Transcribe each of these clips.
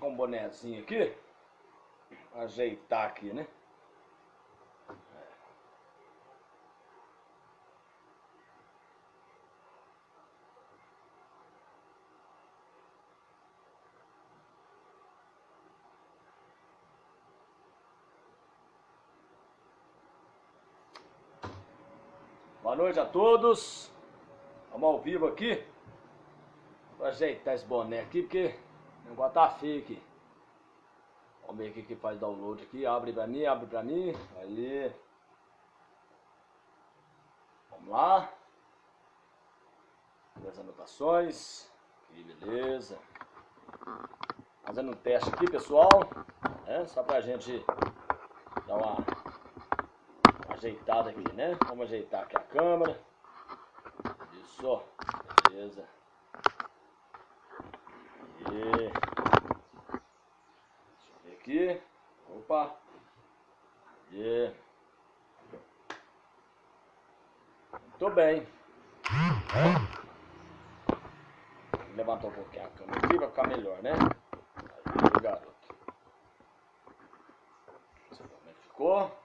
com um bonezinho aqui. Ajeitar aqui, né? Boa noite a todos. Vamos ao vivo aqui. Vou ajeitar esse boné aqui porque o tá feio aqui. Vamos ver aqui que faz download aqui. Abre pra mim, abre pra mim. Aí. Vamos lá. As anotações. Aqui, beleza. Fazendo um teste aqui, pessoal. É, só pra gente dar uma ajeitada aqui, né? Vamos ajeitar aqui a câmera. Isso, beleza. Ver aqui. Opa. E... Muito bem. É. Levantar um pouquinho a câmera aqui pra ficar melhor, né? Aí, garoto. Como é que ficou.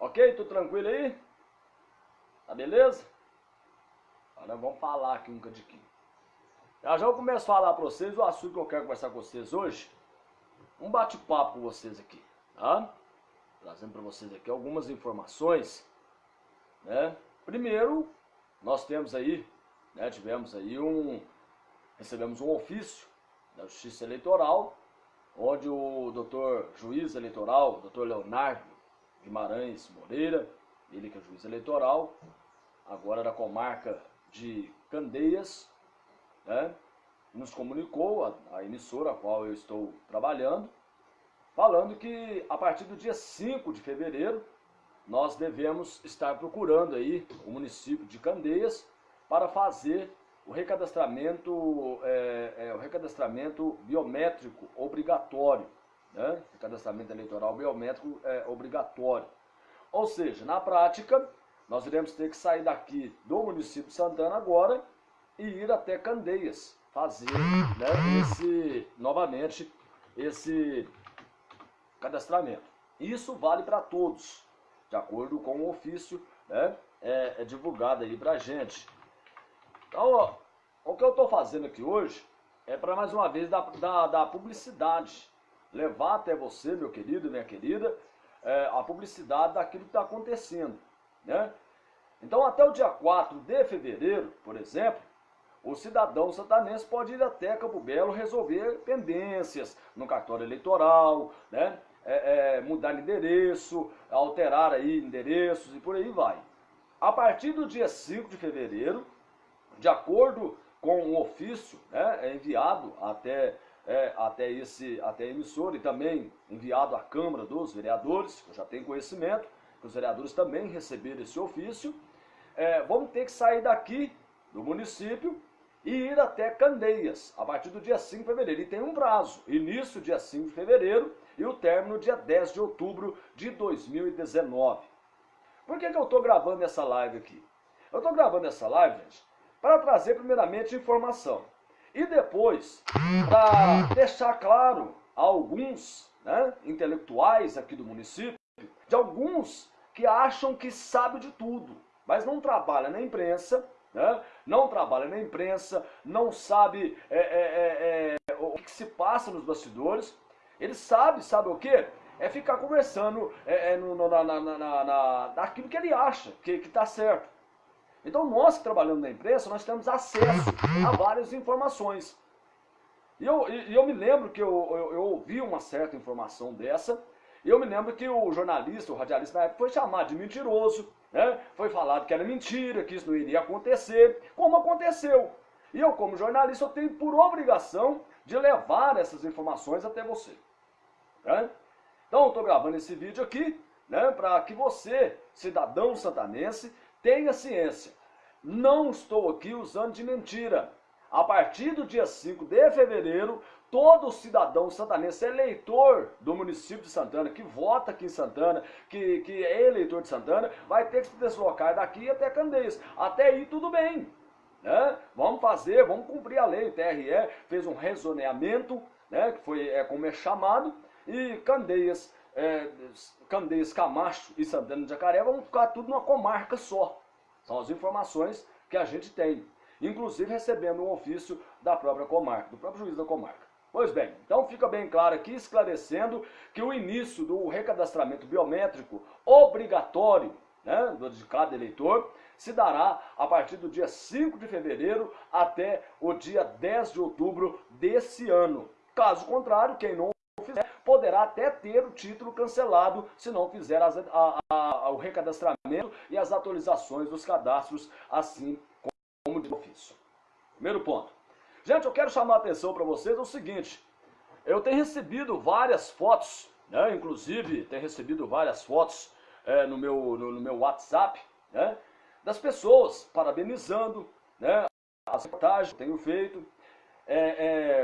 Ok? Tudo tranquilo aí? Tá beleza? Agora vamos falar aqui um cadinho. Já já eu começo a falar para vocês o assunto que eu quero conversar com vocês hoje. Um bate-papo com vocês aqui, tá? Trazendo para vocês aqui algumas informações, né? Primeiro, nós temos aí, né, tivemos aí um, recebemos um ofício da Justiça Eleitoral, onde o doutor juiz eleitoral, doutor Leonardo Guimarães Moreira, ele que é juiz eleitoral, agora da comarca de Candeias, né, nos comunicou, a, a emissora a qual eu estou trabalhando, falando que a partir do dia 5 de fevereiro nós devemos estar procurando aí o município de Candeias para fazer o recadastramento, é, é, o recadastramento biométrico obrigatório né? O cadastramento eleitoral biométrico é obrigatório. Ou seja, na prática, nós iremos ter que sair daqui do município de Santana agora e ir até Candeias fazer né, esse, novamente esse cadastramento. Isso vale para todos, de acordo com o ofício né, é, é divulgado aí para a gente. Então, ó, o que eu estou fazendo aqui hoje é para mais uma vez dar, dar publicidade levar até você, meu querido, minha querida, é, a publicidade daquilo que está acontecendo. Né? Então, até o dia 4 de fevereiro, por exemplo, o cidadão santanense pode ir até Campo Belo resolver pendências no cartório eleitoral, né? É, é, mudar de endereço, alterar aí endereços e por aí vai. A partir do dia 5 de fevereiro, de acordo com um ofício né, enviado até é, até, esse, até a emissora e também enviado à Câmara dos Vereadores, que eu já tenho conhecimento, que os vereadores também receberam esse ofício, é, vamos ter que sair daqui do município e ir até Candeias, a partir do dia 5 de fevereiro. E tem um prazo, início dia 5 de fevereiro e o término dia 10 de outubro de 2019. Por que, que eu estou gravando essa live aqui? Eu estou gravando essa live, gente, para trazer primeiramente informação. E depois, para deixar claro a alguns né, intelectuais aqui do município, de alguns que acham que sabe de tudo, mas não trabalha na imprensa, né, não trabalha na imprensa, não sabe é, é, é, é o que se passa nos bastidores. Ele sabe, sabe o quê? É ficar conversando é, é, no, na, na, na, na, naquilo que ele acha que está certo. Então nós que trabalhamos na imprensa, nós temos acesso a várias informações. E eu, e eu me lembro que eu, eu, eu, ouvi uma certa informação dessa, e eu me lembro que o jornalista, o radialista na época, foi chamado de mentiroso, né? foi falado que era mentira, que isso não iria acontecer, como aconteceu. E eu, como jornalista, eu tenho por obrigação de levar essas informações até você. Né? Então eu estou gravando esse vídeo aqui, né, para que você, cidadão santanense, Tenha ciência, não estou aqui usando de mentira. A partir do dia 5 de fevereiro, todo cidadão santanense, eleitor do município de Santana, que vota aqui em Santana, que, que é eleitor de Santana, vai ter que se deslocar daqui até Candeias. Até aí tudo bem. né? Vamos fazer, vamos cumprir a lei. O TRE fez um rezoneamento, né? Que foi é, como é chamado, e Candeias, é, Candeias, Camacho e Santana de Jacaré vão ficar tudo numa comarca só. São as informações que a gente tem. Inclusive recebendo um ofício da própria comarca, do próprio juiz da comarca. Pois bem, então fica bem claro aqui, esclarecendo que o início do recadastramento biométrico obrigatório né, de cada eleitor se dará a partir do dia 5 de fevereiro até o dia 10 de outubro desse ano. Caso contrário, quem não fizer poderá até ter o título cancelado se não fizer as, a, a, o recadastramento e as atualizações dos cadastros, assim como de ofício. Primeiro ponto. Gente, eu quero chamar a atenção para vocês o seguinte. Eu tenho recebido várias fotos, né, inclusive tenho recebido várias fotos é, no, meu, no, no, meu WhatsApp, né, das pessoas parabenizando né, as reportagens que tenho feito, é,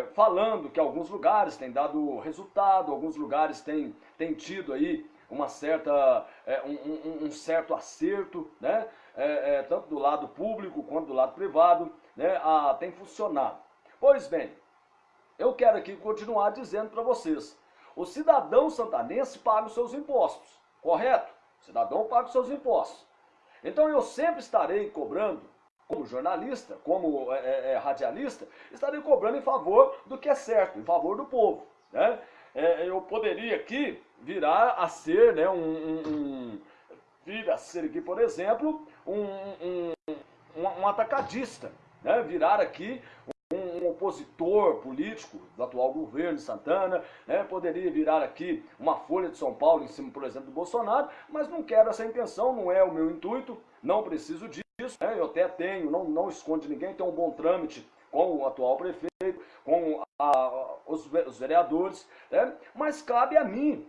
é, falando que alguns lugares têm dado resultado, alguns lugares têm, têm tido aí uma certa, é, um, um, um, certo acerto, né? É, é, tanto do lado público quanto do lado privado, né? A, tem funcionado. Pois bem, eu quero aqui continuar dizendo para vocês, o cidadão santanense paga os seus impostos, correto? O cidadão paga os seus impostos. Então eu sempre estarei cobrando, como jornalista, como é, é, é, radialista, estarei cobrando em favor do que é certo, em favor do povo. Né? É, eu poderia aqui virar a ser né, um, um, um vir a ser aqui, por exemplo, um, um, um, atacadista, né? virar aqui opositor político do atual governo Santana, né, poderia virar aqui uma folha de São Paulo em cima, por exemplo, do Bolsonaro, mas não quero essa intenção, não é o meu intuito, não preciso disso, né, eu até tenho, não, não esconde ninguém, tenho um bom trâmite com o atual prefeito, com a, os, os vereadores, né, mas cabe a mim,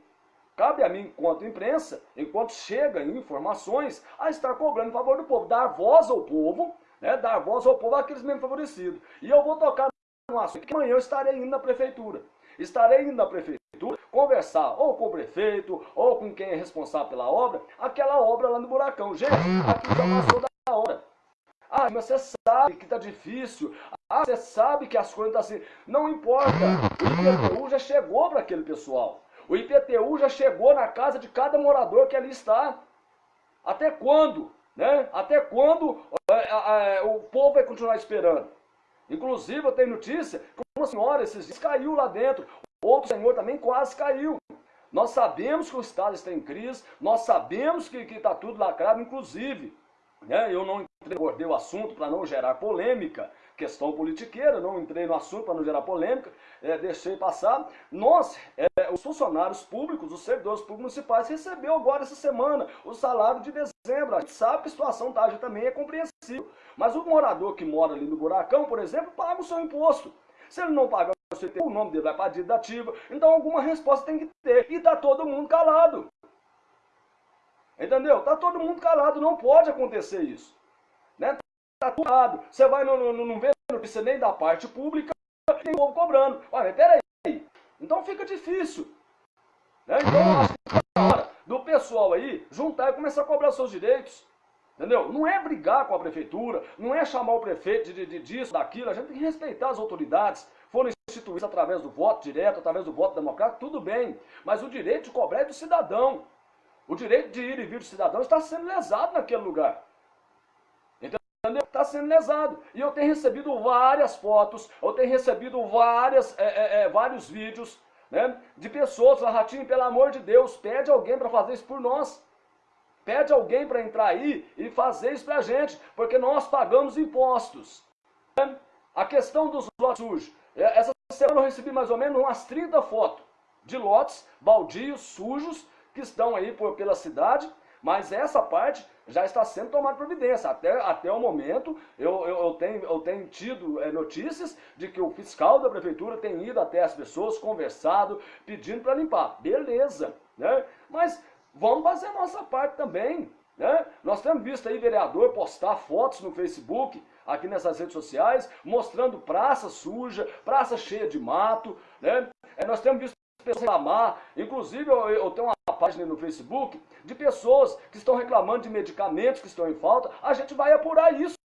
Cabe a mim, enquanto imprensa, enquanto chega informações, a estar cobrando em favor do povo, dar voz ao povo, né, dar voz ao povo àqueles menos favorecidos. E eu vou tocar no assunto que amanhã eu estarei indo na prefeitura. Estarei indo na prefeitura conversar ou com o prefeito ou com quem é responsável pela obra, aquela obra lá no buracão. Gente, aqui já passou da hora. Ah, mas você sabe que tá difícil. Ah, você sabe que as coisas estão tá assim. Não importa. O IPTU já chegou para aquele pessoal. O IPTU já chegou na casa de cada morador que ali está. Até quando? Né? Até quando é, é, o povo vai continuar esperando? Inclusive, eu tenho notícia que uma senhora esses dias caiu lá dentro. Outro senhor também quase caiu. Nós sabemos que o Estado está em crise, nós sabemos que está tudo lacrado, inclusive. Né? Eu não abordei o assunto para não gerar polêmica, questão politiqueira, não entrei no assunto para não gerar polêmica, é, deixei passar. Nós, é, os funcionários públicos, os servidores públicos municipais, recebeu agora essa semana o salário de dezembro. A gente sabe que a situação da também é compreensível. Mas o morador que mora ali no buracão, por exemplo, paga o seu imposto. Se ele não pagar o seu imposto, o nome dele vai para a dívida ativa. Então alguma resposta tem que ter. E está todo mundo calado. Entendeu? Está todo mundo calado, não pode acontecer isso. Né? Tá tudo errado. Você vai, não, não, não vê notícia nem da parte pública, tem povo cobrando. Olha, mas peraí. Então fica difícil. Né? Então acho que é hora do pessoal aí juntar e começar a cobrar seus direitos. Entendeu? Não é brigar com a prefeitura, não é chamar o prefeito de, de, disso, daquilo. A gente tem que respeitar as autoridades. Foram instituídas através do voto direto, através do voto democrático, tudo bem. Mas o direito de cobrar é do cidadão. O direito de ir e vir do cidadão está sendo lesado naquele lugar está sendo lesado. E eu tenho recebido várias fotos, eu tenho recebido várias, é, é, é, vários vídeos né, de pessoas, Ratinho, pelo amor de Deus, pede alguém para fazer isso por nós. Pede alguém para entrar aí e fazer isso para a gente, porque nós pagamos impostos. Né? A questão dos lotes sujos. É, essa semana eu recebi mais ou menos umas 30 fotos de lotes baldios, sujos, que estão aí por, pela cidade, mas essa parte já está sendo tomada providência. Até, até o momento, eu, eu, eu tenho, eu tenho tido é, notícias de que o fiscal da prefeitura tem ido até as pessoas, conversado, pedindo para limpar. Beleza, né? Mas vamos fazer a nossa parte também. Né? Nós temos visto aí vereador postar fotos no Facebook, aqui nessas redes sociais, mostrando praça suja, praça cheia de mato. Né? É, nós temos visto reclamar, inclusive eu, eu tenho uma página no Facebook de pessoas que estão reclamando de medicamentos que estão em falta, a gente vai apurar isso.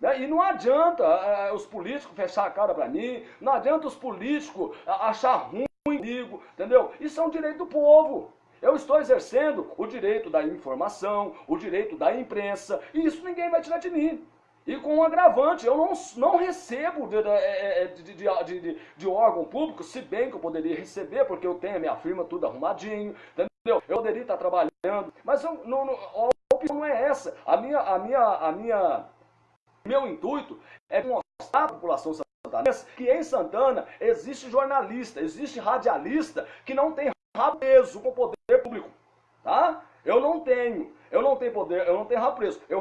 Né? E não adianta é, os políticos fechar a cara para mim, não adianta os políticos achar ruim comigo, entendeu? Isso é um direito do povo. Eu estou exercendo o direito da informação, o direito da imprensa, e isso ninguém vai tirar de mim. E com um agravante, eu não, não recebo de, de, de, de, órgão público, se bem que eu poderia receber, porque eu tenho a minha firma tudo arrumadinho, entendeu? Eu poderia estar trabalhando, mas eu, não, não, a opção não é essa. A minha, a minha, a minha, meu intuito é mostrar à população santanense que em Santana existe jornalista, existe radialista que não tem rabo com o poder público, tá? Eu não tenho, eu não tenho poder, eu não tenho rabo preso. Eu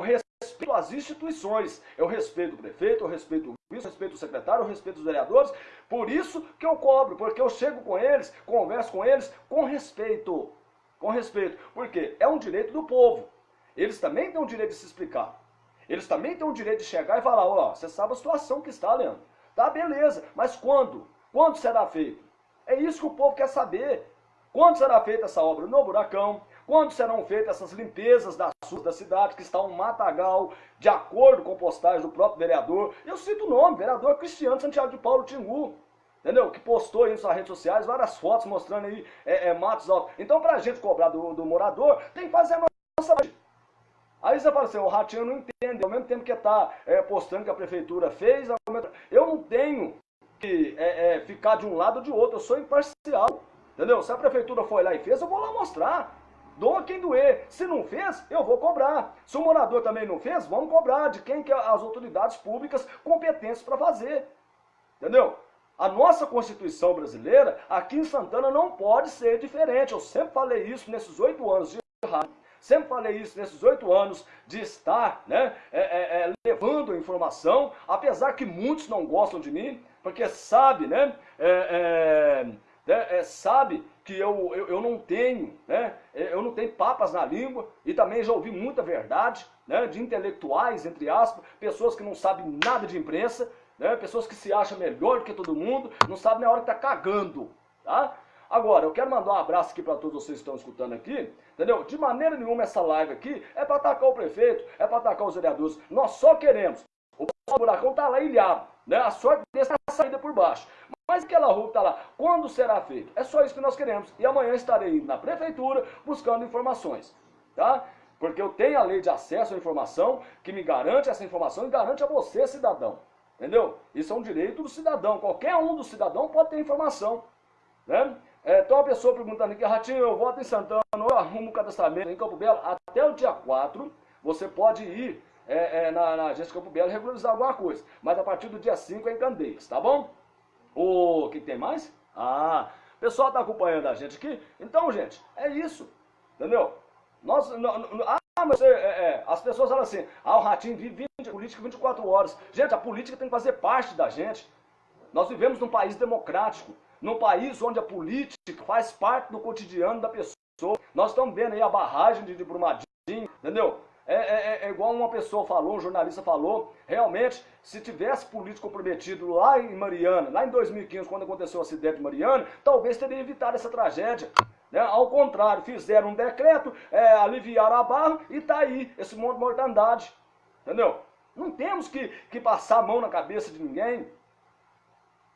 respeito as instituições, eu respeito o prefeito, eu respeito o vice, eu respeito o secretário, eu respeito os vereadores. Por isso que eu cobro, porque eu chego com eles, converso com eles com respeito. Com respeito. Porque é um direito do povo. Eles também têm o direito de se explicar. Eles também têm o direito de chegar e falar, ó, você sabe a situação que está, Leandro. Tá, beleza. Mas quando? Quando será feito? É isso que o povo quer saber. Quando será feita essa obra no buracão? Quando serão feitas essas limpezas ruas da cidade, que está um matagal, de acordo com postagem do próprio vereador? Eu cito o nome, vereador Cristiano Santiago de Paulo Tingu. Entendeu? Que postou aí nas suas redes sociais várias fotos mostrando aí é, é, matos altos. Então, para a gente cobrar do, do morador, tem que fazer a nossa. Aí você fala assim, o Ratinho não entende, ao mesmo tempo que está é, postando que a prefeitura fez, eu não tenho que é, é, ficar de um lado ou de outro, eu sou imparcial. Entendeu? Se a prefeitura foi lá e fez, eu vou lá mostrar. Doa quem doer. Se não fez, eu vou cobrar. Se o morador também não fez, vamos cobrar de quem que as autoridades públicas competentes para fazer. Entendeu? A nossa Constituição brasileira, aqui em Santana, não pode ser diferente. Eu sempre falei isso nesses oito anos de rádio. Sempre falei isso nesses oito anos de estar né, é, é, é, levando informação, apesar que muitos não gostam de mim, porque sabe, né? É, é, né, é, sabe que eu, eu, eu, não tenho, né, eu não tenho papas na língua e também já ouvi muita verdade, né, de intelectuais, entre aspas, pessoas que não sabem nada de imprensa, né, pessoas que se acham melhor do que todo mundo, não sabem na hora que tá cagando, tá? Agora, eu quero mandar um abraço aqui para todos vocês que estão escutando aqui, entendeu? De maneira nenhuma essa live aqui é para atacar o prefeito, é para atacar os vereadores. Nós só queremos. O buracão tá lá ilhado, né? A sorte desse é a saída por baixo. Mas aquela rua está lá, quando será feito? É só isso que nós queremos. E amanhã estarei na prefeitura buscando informações, tá? Porque eu tenho a lei de acesso à informação que me garante essa informação e garante a você, cidadão. Entendeu? Isso é um direito do cidadão. Qualquer um do cidadão pode ter informação. Né? É, então a pessoa perguntando aqui, Ratinho, eu voto em Santana, eu arrumo o cadastramento em Campo Belo. Até o dia 4, você pode ir é, é, na, na agência Campo Belo regularizar alguma coisa. Mas a partir do dia 5 é em Candeias, tá bom? O que tem mais? Ah, o pessoal está acompanhando a gente aqui. Então, gente, é isso. Entendeu? Nós, ah, mas é, é, as pessoas falam assim, ah, o Ratinho vive 20, política 24 horas. Gente, a política tem que fazer parte da gente. Nós vivemos num país democrático, num país onde a política faz parte do cotidiano da pessoa. Nós estamos vendo aí a barragem de, de Brumadinho, entendeu? É, é, é, igual uma pessoa falou, um jornalista falou, realmente, se tivesse político comprometido lá em Mariana, lá em 2015, quando aconteceu o acidente de Mariana, talvez teria evitado essa tragédia. Né? Ao contrário, fizeram um decreto, é, aliviaram a barra e está aí esse monte de mortandade. Entendeu? Não temos que, que passar a mão na cabeça de ninguém.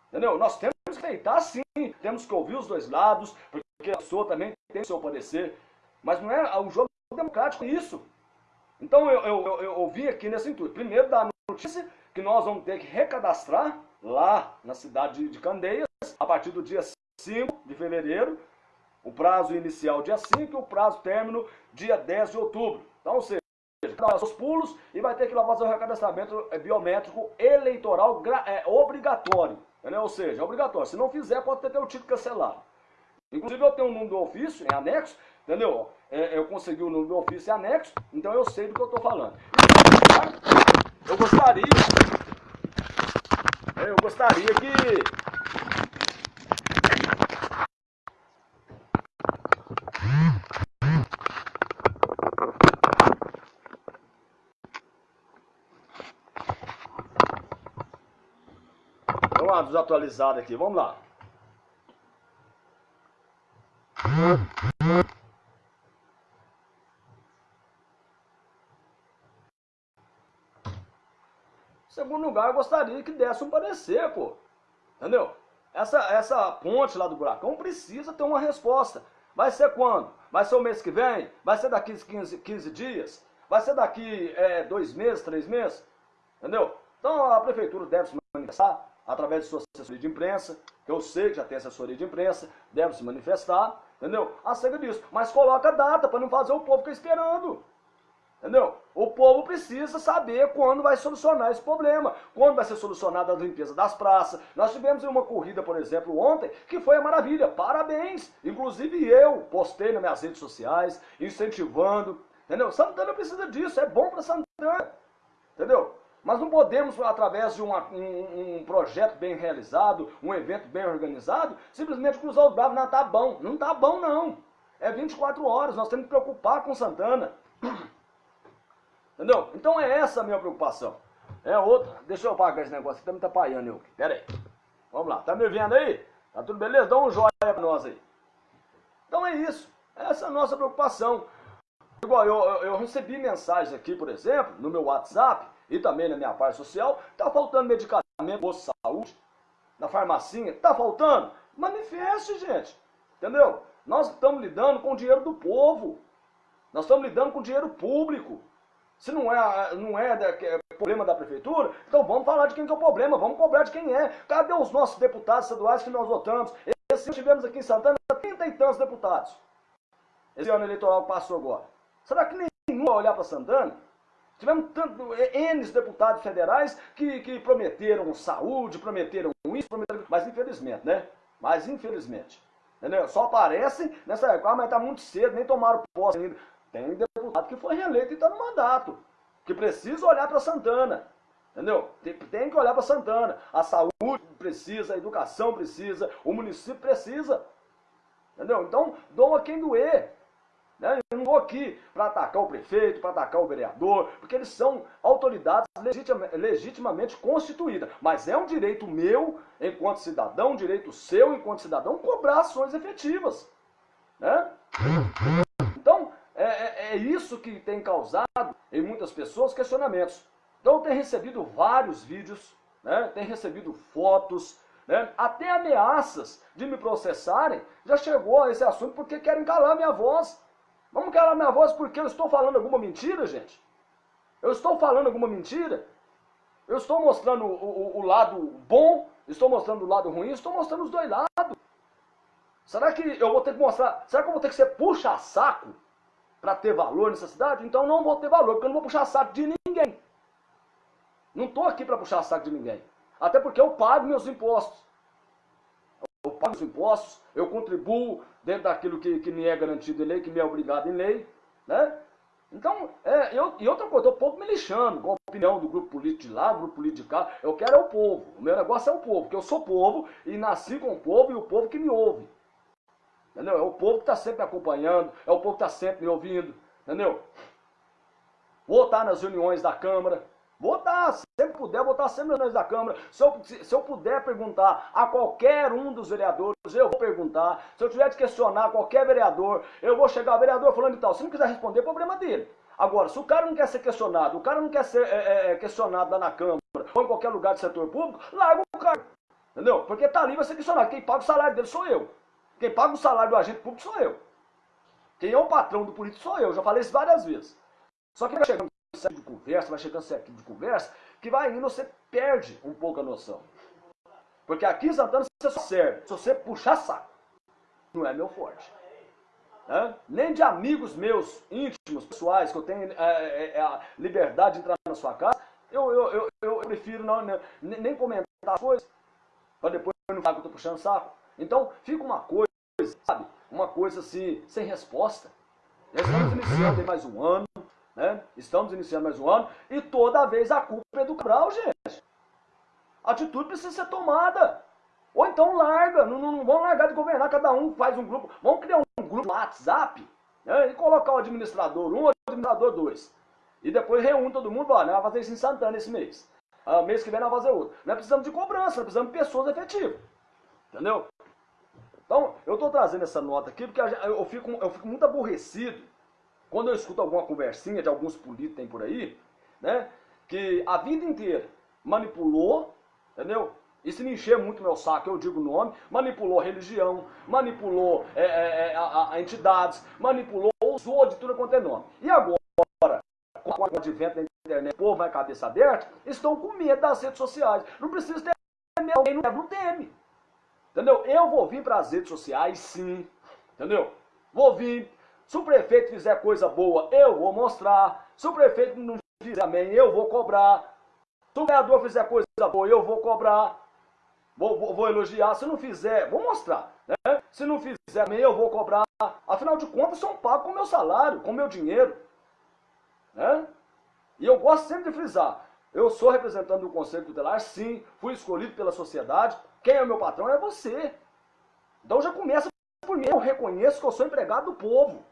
Entendeu? Nós temos que respeitar sim, temos que ouvir os dois lados, porque a pessoa também tem seu parecer. Mas não é o jogo democrático isso. Então eu, eu, eu, eu ouvi aqui nesse intuito. Primeiro da notícia que nós vamos ter que recadastrar lá na cidade de Candeias, a partir do dia 5 de fevereiro, o prazo inicial dia 5 e o prazo término dia 10 de outubro. Então, ou seja, dar os pulos e vai ter que lá fazer o recadastramento é, biométrico eleitoral é, obrigatório. Ou seja, é obrigatório. Se não fizer, pode ter, ter o título cancelado. Inclusive eu tenho um número do ofício em anexo, entendeu? É, eu consegui o número do ofício anexo, então eu sei do que eu estou falando. Eu gostaria, eu gostaria que Vamos lá, desatualizado aqui, vamos lá. segundo lugar, gostaria que desse um parecer, pô. Entendeu? Essa, essa ponte lá do buracão precisa ter uma resposta. Vai ser quando? Vai ser o mês que vem? Vai ser daqui 15, 15 dias? Vai ser daqui é, dois meses, três meses? Entendeu? Então a prefeitura deve se manifestar através de sua assessoria de imprensa, que eu sei que já tem assessoria de imprensa, deve se manifestar, entendeu? Acerca disso. Mas coloca data para não fazer o povo ficar esperando. Entendeu? O povo precisa saber quando vai solucionar esse problema, quando vai ser solucionada a limpeza das praças. Nós tivemos uma corrida, por exemplo, ontem, que foi a maravilha. Parabéns! Inclusive eu postei nas minhas redes sociais, incentivando. Entendeu? Santana precisa disso, é bom para Santana. Entendeu? Mas não podemos, através de uma, um, um, projeto bem realizado, um evento bem organizado, simplesmente cruzar os braços. Não, tá bom. Não tá bom, não. É 24 horas, nós temos que preocupar com Santana. Entendeu? Então é essa a minha preocupação. É outra. Deixa eu apagar esse negócio que tá me atrapalhando eu. Pera aí. Vamos lá. Tá me vendo aí? Tá tudo beleza? Dá um joinha pra nós aí. Então é isso. Essa é a nossa preocupação. Igual eu, eu, eu recebi mensagens aqui, por exemplo, no meu WhatsApp e também na minha parte social. Tá faltando medicamento de saúde na farmacinha. Tá faltando? Manifeste, gente. Entendeu? Nós estamos lidando com o dinheiro do povo. Nós estamos lidando com dinheiro público. Se não é, não é, é problema da prefeitura, então vamos falar de quem que é o problema, vamos cobrar de quem é. Cadê os nossos deputados estaduais que nós votamos? Esse ano tivemos aqui em Santana 30 e tantos deputados. Esse ano eleitoral passou agora. Será que nenhum vai olhar para Santana? Tivemos tanto, N deputados federais que, que prometeram saúde, prometeram isso, prometeram, mas infelizmente, né? Mas infelizmente. Entendeu? Só aparecem nessa época, ah, mas está muito cedo, nem tomaram posse ainda. Tem deputado que foi reeleito e está no mandato, que precisa olhar para Santana. Entendeu? Tem, tem que olhar para Santana. A saúde precisa, a educação precisa, o município precisa. Entendeu? Então, doa quem doer. Né? Eu não vou aqui para atacar o prefeito, para atacar o vereador, porque eles são autoridades legitimamente, legitimamente constituídas. Mas é um direito meu, enquanto cidadão, um direito seu, enquanto cidadão, cobrar ações efetivas. Né? É, isso que tem causado em muitas pessoas questionamentos. Então tem recebido vários vídeos, né, tem recebido fotos, né, até ameaças de me processarem, já chegou a esse assunto porque querem calar minha voz. Vamos calar minha voz porque eu estou falando alguma mentira, gente? Eu estou falando alguma mentira? Eu estou mostrando o, o, o lado bom, estou mostrando o lado ruim, estou mostrando os dois lados. Será que eu vou ter que mostrar, será que eu vou ter que ser puxa-saco para ter valor nessa cidade, então não vou ter valor, porque eu não vou puxar saco de ninguém. Não estou aqui para puxar saco de ninguém. Até porque eu pago meus impostos. Eu pago os impostos, eu contribuo dentro daquilo que, que me é garantido em lei, que me é obrigado em lei. Né? Então, é, eu, e outra coisa, o povo me lixando, com a opinião do grupo político de lá, do grupo político de cá. Eu quero é o povo. O meu negócio é o povo, porque eu sou povo e nasci com o povo e o povo que me ouve. Entendeu? É o povo que está sempre acompanhando, é o povo que está sempre me ouvindo. Entendeu? Vou estar nas reuniões da Câmara. Vou estar, sempre puder, vou estar sempre nas reuniões da Câmara. Se eu, se, eu puder perguntar a qualquer um dos vereadores, eu vou perguntar. Se eu tiver de questionar qualquer vereador, eu vou chegar, vereador falando e tal. Se não quiser responder, é problema dele. Agora, se o cara não quer ser questionado, o cara não quer ser é, é, é questionado lá na Câmara ou em qualquer lugar do setor público, larga o cara. Entendeu? Porque tá ali vai ser questionado. Quem paga o salário dele sou eu. Quem paga o salário do agente público sou eu. Quem é o patrão do político sou eu. Já falei isso várias vezes. Só que vai chegando de conversa, vai chegando certo de conversa, que vai indo, você perde um pouco a noção. Porque aqui em Santana você só serve se você puxar saco. Não é meu forte. Né? Nem de amigos meus íntimos, pessoais, que eu tenho é, é, é a liberdade de entrar na sua casa, eu, eu, eu, eu prefiro não, nem comentar as coisas, para depois não falar que eu estou puxando saco. Então fica uma coisa, sabe? Uma coisa assim, sem resposta. Nós estamos iniciando mais um ano, né? Estamos iniciando mais um ano e toda vez a culpa é do Cabral, gente. A atitude precisa ser tomada. Ou então larga, não, não, não vamos largar de governar, cada um faz um grupo. Vamos criar um grupo no WhatsApp né? e colocar o administrador 1 um, o administrador 2. E depois reúne todo mundo, ó, vai fazer isso em Santana esse mês. Ah, mês que vem nós vamos fazer outro. Nós precisamos de cobrança, nós precisamos de pessoas efetivas. Entendeu? Então, eu estou trazendo essa nota aqui porque eu fico, eu fico muito aborrecido quando eu escuto alguma conversinha de alguns políticos tem por aí, né? Que a vida inteira manipulou, entendeu? Se me encher muito meu saco, eu digo o nome, manipulou religião, manipulou é, é, é a, a, entidades, manipulou, usou de tudo quanto é nome. E agora, com o advento da internet, o povo vai cabeça aberta, estão com medo das redes sociais. Não precisa ter medo, quem não teme. Entendeu? Eu vou vir para as redes sociais, sim. Entendeu? Vou vir. Se o prefeito fizer coisa boa, eu vou mostrar. Se o prefeito não fizer também, eu vou cobrar. Se o vereador fizer coisa boa, eu vou cobrar. Vou, vou, vou, elogiar. Se não fizer, vou mostrar. Né? Se não fizer também, eu vou cobrar. Afinal de contas, são pagos com meu salário, com meu dinheiro. Né? E eu gosto sempre de frisar. Eu sou representante do Conselho Tutelar, sim. Fui escolhido pela sociedade. Quem é o meu patrão é você. Então já começa por mim. Eu reconheço que eu sou empregado do povo.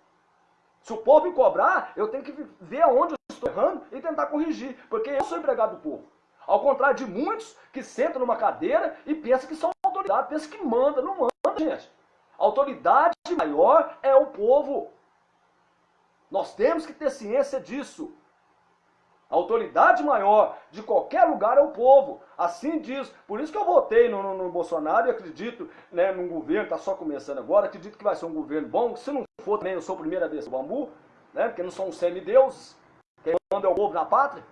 Se o povo me cobrar, eu tenho que ver aonde eu estou errando e tentar corrigir. Porque eu sou empregado do povo. Ao contrário de muitos que sentam numa cadeira e pensam que são autoridade, pensam que manda. Não manda, gente. A autoridade maior é o povo. Nós temos que ter ciência disso. A autoridade maior de qualquer lugar é o povo. Assim diz. Por isso que eu votei no, no, no Bolsonaro e acredito né, num governo está só começando agora. Acredito que vai ser um governo bom. Se não for também, eu sou a primeira vez do bambu, né, porque não são semideuses. Quem manda é o povo na pátria.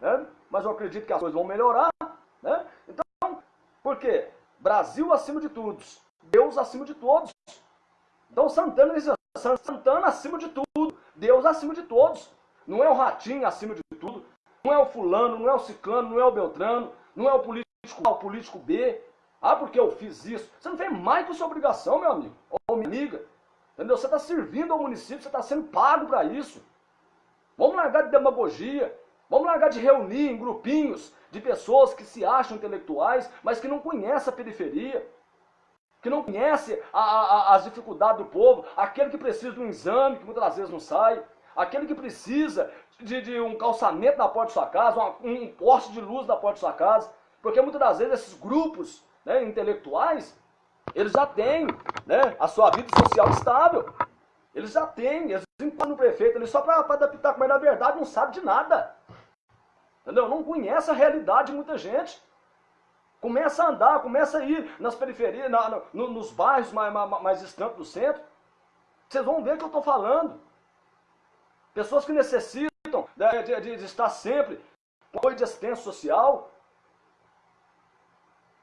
Né? Mas eu acredito que as coisas vão melhorar. Né? Então, por quê? Brasil acima de todos. Deus acima de todos. Então Santana Santana acima de tudo. Deus acima de todos. Não é o ratinho acima de tudo. Não é o fulano, não é o ciclano, não é o beltrano, não é o político A, o político B. Ah, porque eu fiz isso. Você não fez mais que sua obrigação, meu amigo. Ou minha amiga. Entendeu? Você está servindo ao município, você está sendo pago para isso. Vamos largar de demagogia. Vamos largar de reunir em grupinhos de pessoas que se acham intelectuais, mas que não conhecem a periferia. Que não conhecem a, a, as dificuldades do povo. Aquele que precisa de um exame, que muitas vezes não sai aquele que precisa de, de um calçamento na porta de sua casa, uma, um poste de luz na porta de sua casa, porque muitas das vezes esses grupos né, intelectuais, eles já têm né, a sua vida social estável. Eles já têm, eles encontram no prefeito ali só para adaptar, mas na verdade não sabe de nada. Entendeu? Não conhece a realidade de muita gente. Começa a andar, começa a ir nas periferias, na, no, nos bairros mais, mais, mais distantes do centro. Vocês vão ver o que eu estou falando. Pessoas que necessitam de, de, de estar sempre com apoio de assistência social.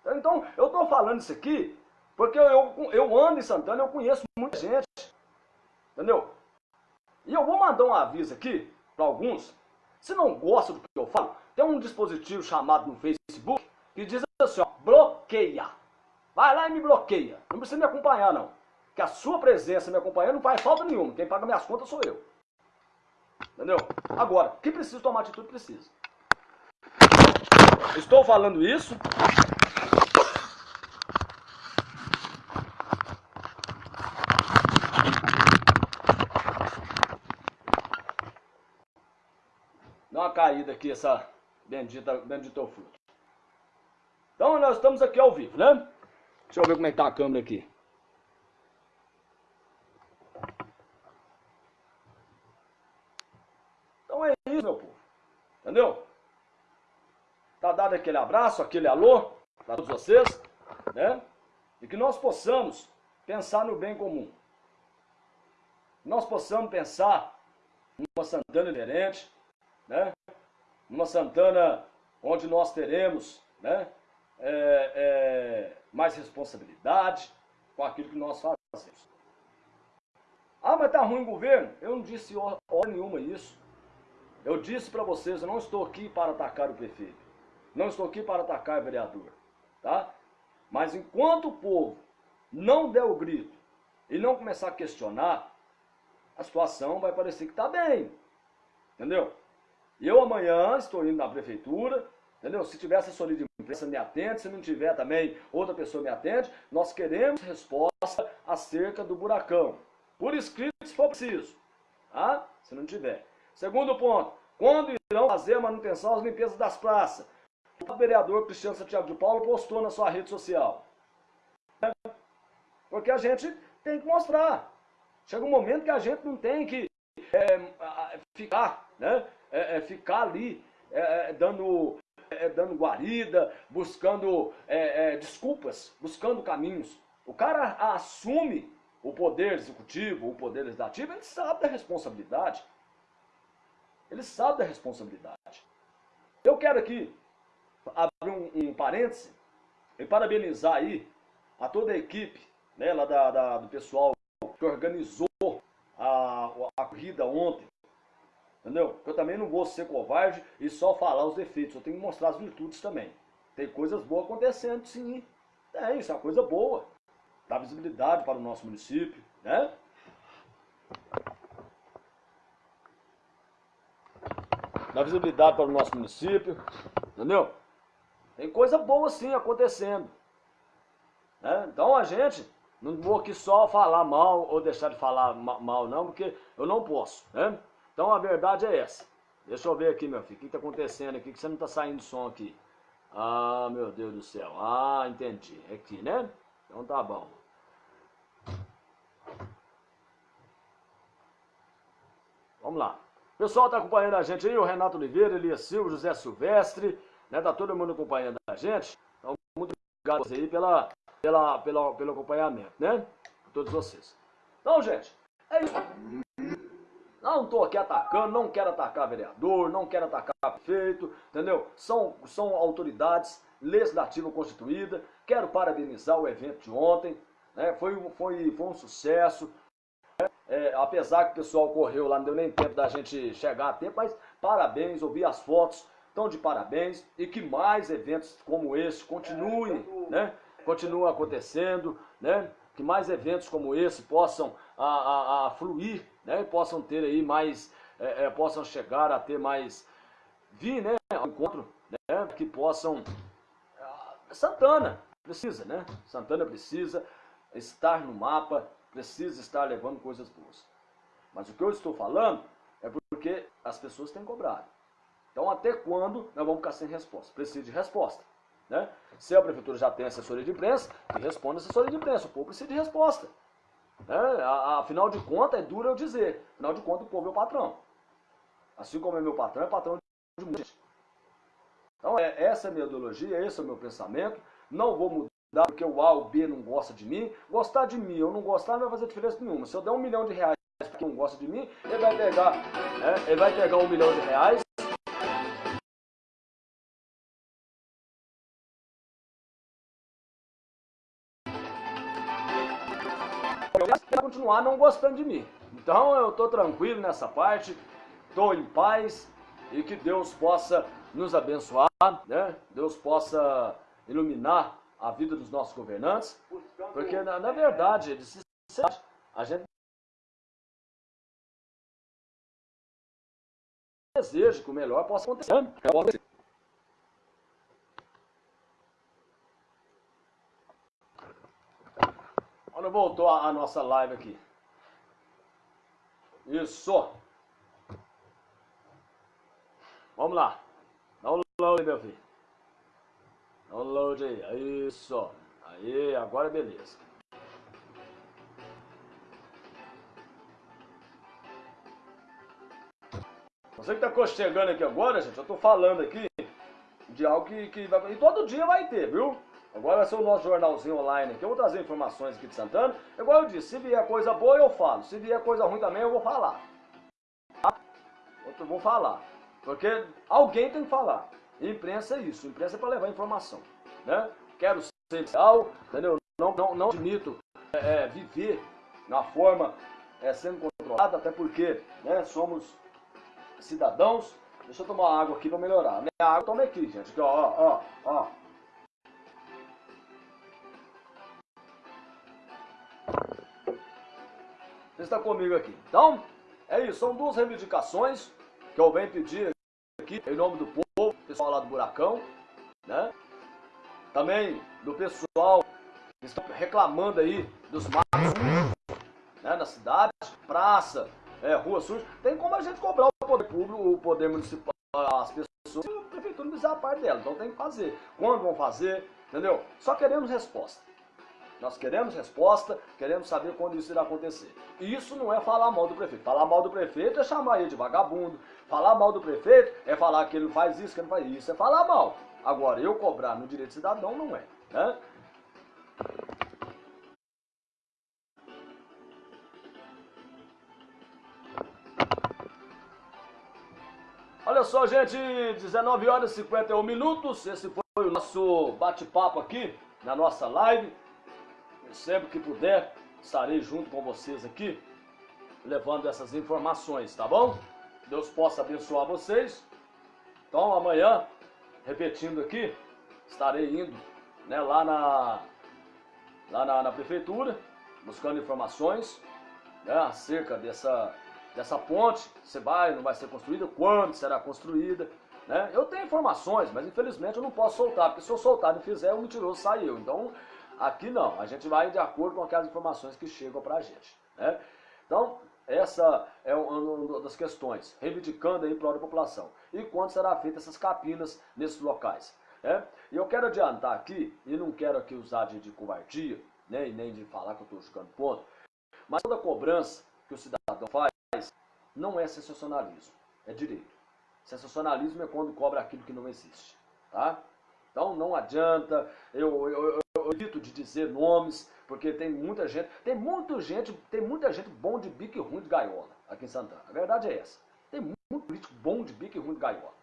Então, eu estou falando isso aqui porque eu, eu ando em Santana, eu conheço muita gente. Entendeu? E eu vou mandar um aviso aqui para alguns. Se não gosta do que eu falo, tem um dispositivo chamado no Facebook que diz assim, ó, bloqueia. Vai lá e me bloqueia. Não precisa me acompanhar, não. Que a sua presença me acompanhando não faz falta nenhuma. Quem paga minhas contas sou eu. Entendeu? Agora, que precisa tomar atitude, precisa. Estou falando isso. Dá uma caída aqui, essa bendita, bendito fruto. Então, nós estamos aqui ao vivo, né? Deixa eu ver como é que tá a câmera aqui. Entendeu? Tá dado aquele abraço, aquele alô para todos vocês, né? E que nós possamos pensar no bem comum. Nós possamos pensar numa Santana diferente, né? Numa Santana onde nós teremos, né? É, é, mais responsabilidade com aquilo que nós fazemos. Ah, mas tá ruim o governo? Eu não disse hora nenhuma isso. Eu disse para vocês, eu não estou aqui para atacar o prefeito. Não estou aqui para atacar vereador. Tá? Mas enquanto o povo não der o grito e não começar a questionar, a situação vai parecer que está bem. Entendeu? Eu amanhã estou indo na prefeitura, entendeu? Se tiver assessoria de imprensa, me atende. Se não tiver também, outra pessoa me atende. Nós queremos resposta acerca do buracão. Por escrito, se for preciso. Tá? Se não tiver. Segundo ponto, quando irão fazer a manutenção às limpezas das praças? Vereador Cristiano Santiago de Paulo postou na sua rede social. Porque a gente tem que mostrar. Chega um momento que a gente não tem que é, ficar, né? É, é, ficar ali é, é, dando é, dando guarida, buscando desculpas, buscando caminhos. O cara assume o poder executivo, o poder legislativo, ele sabe da responsabilidade. Ele sabe da responsabilidade. Eu quero aqui abrir um, um parêntese e parabenizar aí a toda a equipe né, lá da, da do pessoal que organizou a, a corrida ontem. Entendeu? Eu também não vou ser covarde e só falar os defeitos, eu tenho que mostrar as virtudes também. Tem coisas boas acontecendo, sim. É, isso é uma coisa boa. Dá visibilidade para o nosso município, né? Dá visibilidade para o nosso município, entendeu? Tem coisa boa sim acontecendo. Né? Então a gente, não vou aqui só falar mal ou deixar de falar mal não, porque eu não posso, né? Então a verdade é essa. Deixa eu ver aqui, meu filho. O que está acontecendo aqui? Que você não está saindo som aqui? Ah, meu Deus do céu. Ah, entendi. É aqui, né? Então tá bom. Vamos lá. O pessoal está acompanhando a gente aí, o Renato Oliveira, Elias Silva, José Silvestre, né? Tá todo mundo acompanhando a gente. Então, muito obrigado aí pela, pela, pela, pelo acompanhamento, né? Por todos vocês. Então, gente, é isso. Não estou aqui atacando, não quero atacar vereador, não quero atacar prefeito, entendeu? São, são autoridades legislativas constituídas. Quero parabenizar o evento de ontem, né? foi, foi, foi um sucesso. Né? É, apesar que o pessoal correu lá, não deu nem tempo da gente chegar a tempo, mas parabéns, ouvi as fotos, estão de parabéns e que mais eventos como esse continuem, né? Continuem acontecendo, né? Que mais eventos como esse possam a, a, a fluir né, possam ter aí mais, é, é, possam chegar a ter mais, vir, né, ao encontro, né, que possam, ah, Santana precisa, né, Santana precisa estar no mapa, precisa estar levando coisas boas. Mas o que eu estou falando é porque as pessoas têm cobrado. Então até quando nós vamos ficar sem resposta? Precisa de resposta. Né? Se a prefeitura já tem assessoria de imprensa, que responda a assessoria de imprensa. O povo precisa de resposta. É, afinal de contas, é duro eu dizer. Afinal de contas, o povo é o patrão. Assim como é meu patrão, é patrão de muita gente. Então, é, essa é a minha ideologia, esse é o meu pensamento. Não vou mudar porque o A ou o B não gosta de mim. Gostar de mim ou não gostar não vai fazer diferença nenhuma. Se eu der um milhão de reais para quem não gosta de mim, ele vai pegar, é, ele vai pegar um milhão de reais continuar não gostando de mim. Então eu estou tranquilo nessa parte, estou em paz e que Deus possa nos abençoar, né? Deus possa iluminar a vida dos nossos governantes, porque na, na verdade, a gente deseja que o melhor possa acontecer. Quando voltou a, a nossa live aqui. Isso. Vamos lá. Download, meu filho. Download aí. Isso. Aí, agora é beleza. Você que está chegando aqui agora, gente, eu estou falando aqui de algo que, que vai... E todo dia vai ter, viu? Agora vai ser o nosso jornalzinho online aqui. Eu vou trazer informações aqui de Santana. Igual eu disse, se vier coisa boa eu falo. Se vier coisa ruim também eu vou falar. Tá? Eu vou falar. Porque alguém tem que falar. imprensa é isso. imprensa é para levar informação. Né? Quero ser real, entendeu? Não, não, não admito é, é, viver na forma é, sendo controlada, até porque né, somos cidadãos. Deixa eu tomar água aqui para melhorar. Minha água toma aqui, gente. Aqui, ó, ó, ó. Você está comigo aqui. Então, é isso. São duas reivindicações que eu venho pedir aqui em nome do povo, pessoal lá do Buracão, né? Também do pessoal que está reclamando aí dos matos né, na cidade, praça, é, rua suja. Tem como a gente cobrar o poder público, o poder municipal, as pessoas, a prefeitura não precisa a parte dela. Então tem que fazer. Quando vão fazer, entendeu? Só queremos resposta. Nós queremos resposta, queremos saber quando isso irá acontecer. E isso não é falar mal do prefeito. Falar mal do prefeito é chamar ele de vagabundo. Falar mal do prefeito é falar que ele não faz isso, que ele não faz isso. É falar mal. Agora, eu cobrar no direito cidadão não é. Né? Olha só, gente, 19 horas e 51 minutos. Esse foi o nosso bate-papo aqui na nossa live. Sempre que puder, estarei junto com vocês aqui, levando essas informações, tá bom? Deus possa abençoar vocês. Então, amanhã, repetindo aqui, estarei indo né, lá, na, lá na, na prefeitura, buscando informações né, acerca dessa, dessa ponte, se vai, não vai ser construída, quando será construída. Né? Eu tenho informações, mas infelizmente eu não posso soltar, porque se eu soltar e fizer, o mentiroso sai eu. Então, aqui não, a gente vai de acordo com aquelas informações que chegam para a gente. Né? Então, essa é uma das questões, reivindicando aí para a população. E quando será feita essas capinas nesses locais. Né? E eu quero adiantar aqui, e não quero aqui usar de, de covardia, né, e nem de falar que eu estou jogando ponto, mas toda cobrança que o cidadão faz não é sensacionalismo, é direito. Sensacionalismo é quando cobra aquilo que não existe, tá? Então não adianta, eu, eu, eu, evito de dizer nomes, porque tem muita gente, tem muita gente, tem muita gente bom de bico e ruim de gaiola aqui em Santana. A verdade é essa. Tem muito político bom de bico e ruim de gaiola.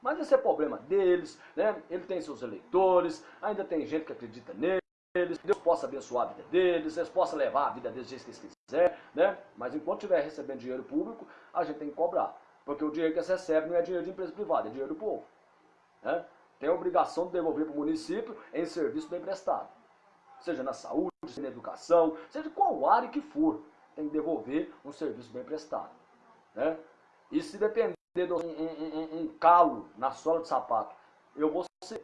Mas esse é problema deles, né? Ele tem seus eleitores, ainda tem gente que acredita neles, Deus possa abençoar a vida deles, eles possam levar a vida deles do jeito que eles quiserem, né? Mas enquanto estiver recebendo dinheiro público, a gente tem que cobrar. Porque o dinheiro que você recebe não é dinheiro de empresa privada, é dinheiro do povo. Né? Tem a obrigação de devolver para o município em serviço bem prestado. Seja na saúde, seja na educação, seja qual área que for, tem que devolver um serviço bem prestado. Né? E se depender de um, um, um, calo na sola de sapato, eu vou ser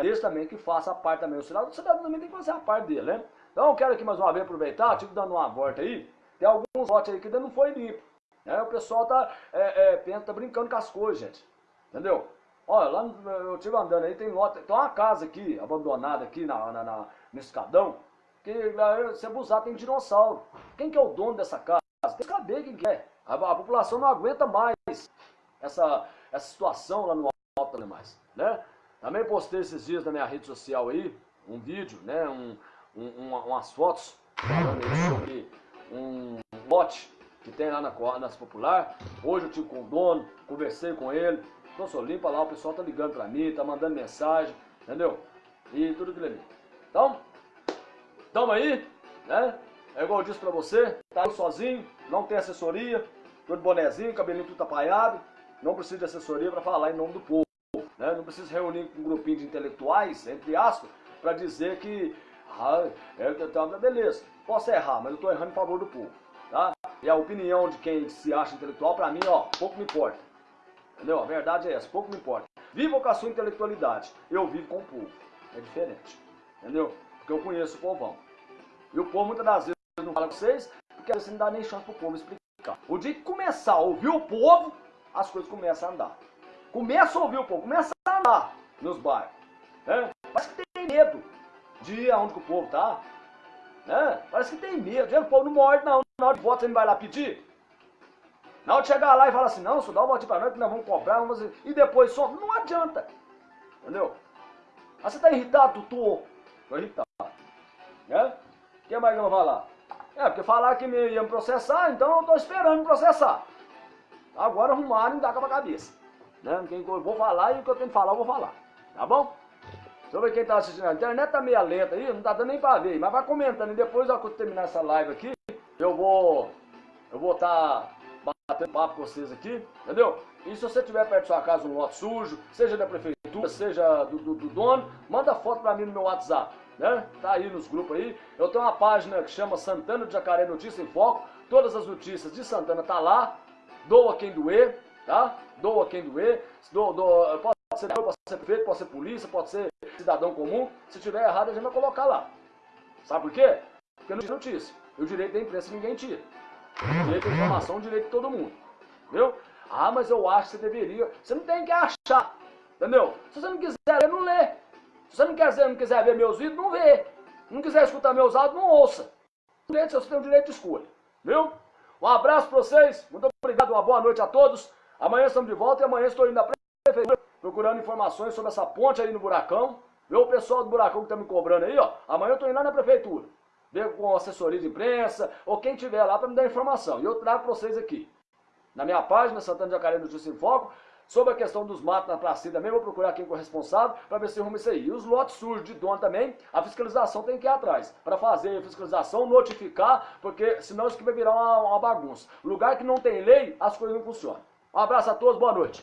eles também que faça a parte também. O cidadão, o cidadão também tem que fazer a parte dele, né? Então eu quero aqui mais uma vez aproveitar, tive dando uma volta aí, tem alguns lotes aí que ainda não foi limpo. É, o pessoal tá, é, é, tá brincando com as coisas, gente. Entendeu? Olha, lá eu estive andando aí, tem, lote, tem uma casa aqui, abandonada aqui na, na, na no escadão, que se abusar tem dinossauro. Quem que é o dono dessa casa? Tem que saber quem que é. A, a, população não aguenta mais essa, essa situação lá no alto mais, né? Também postei esses dias na minha rede social aí, um vídeo, né, um, um, umas fotos falando sobre um lote que tem lá na Nas Popular. Hoje eu tive com o dono, conversei com ele. Então sou limpa lá, o pessoal tá ligando pra mim, tá mandando mensagem, entendeu? E tudo aquilo ali. Então, tamo aí, né? É igual eu disse pra você, tá sozinho, não tem assessoria, tô de bonezinho, cabelinho tudo apaiado, não preciso de assessoria para falar em nome do povo. Né? Não preciso reunir um grupinho de intelectuais, entre aspas, para dizer que, ah, é, tá, beleza, posso errar, mas eu estou errando em favor do povo. Tá? E a opinião de quem se acha intelectual, para mim, ó, pouco me importa. Entendeu? A verdade é essa, pouco me importa. Viva com a sua intelectualidade, eu vivo com o povo. É diferente. Entendeu? Porque eu conheço o povão. E o povo muitas das vezes não fala com vocês, porque você não dá nem chance pro povo explicar. O dia que começar a ouvir o povo, as coisas começam a andar. Começa a ouvir o povo, começa a andar nos bairros. Né? Parece que tem medo de ir aonde o povo tá. Né? Parece que tem medo. O povo não morde não. Na hora de voto você não vai lá pedir? Na hora de chegar lá e falar assim, não, só dá um pra nós que nós vamos cobrar, vamos e depois só. Não adianta. Entendeu? Mas você tá irritado, Tô. Tô irritado. Né? O que mais que eu vou falar? É, porque falar que me ia me processar, então eu tô esperando me processar. Agora arrumaram e dá com a cabeça. Né? Quem eu vou falar e o que eu tenho que falar, eu vou falar. Tá bom? Ver quem tá assistindo. A internet tá meio lenta aí, não tá dando nem pra ver. Mas vai comentando. E depois, quando terminar essa live aqui, eu vou. Eu vou estar tá batendo papo com vocês aqui, entendeu? E se você tiver perto da sua casa um lote sujo, seja da prefeitura, seja do, do, do dono, manda foto pra mim no meu WhatsApp. Né? Tá aí nos grupos aí. Eu tenho uma página que chama Santana de Jacaré Notícia em Foco. Todas as notícias de Santana tá lá. Doa quem doer tá? Doa quem doer, do, pode ser pode ser prefeito, pode ser polícia, pode ser cidadão comum. Se tiver errado, a gente vai colocar lá. Sabe por quê? Porque não tira notícia. O direito da imprensa ninguém tira. Direito da informação direito de todo mundo. Viu? Ah, mas eu acho que você deveria. Você não tem que achar. Entendeu? Se você não quiser ler, não lê. Se você não quiser, não quiser ver meus vídeos, não vê. Não quiser escutar meus áudios, não ouça. Você tem o direito de escolha. Viu? Um abraço para vocês. Muito obrigado. Uma boa noite a todos. Amanhã estamos de volta e amanhã estou indo na prefeitura procurando informações sobre essa ponte aí no buracão. Viu o pessoal do buracão que está me cobrando aí, ó. Amanhã eu estou indo lá na prefeitura. Ver com assessoria de imprensa ou quem tiver lá para me dar informação. E eu trago para vocês aqui. Na minha página, Santana Jacaré Notícia em Foco, sobre a questão dos matos na praça também, vou procurar quem é o responsável para ver se arruma isso aí. E os lotes sujos de dono também, a fiscalização tem que ir atrás. Para fazer a fiscalização, notificar, porque senão isso aqui vai virar uma, uma bagunça. Lugar que não tem lei, as coisas não funcionam. Um abraço a todos, boa noite.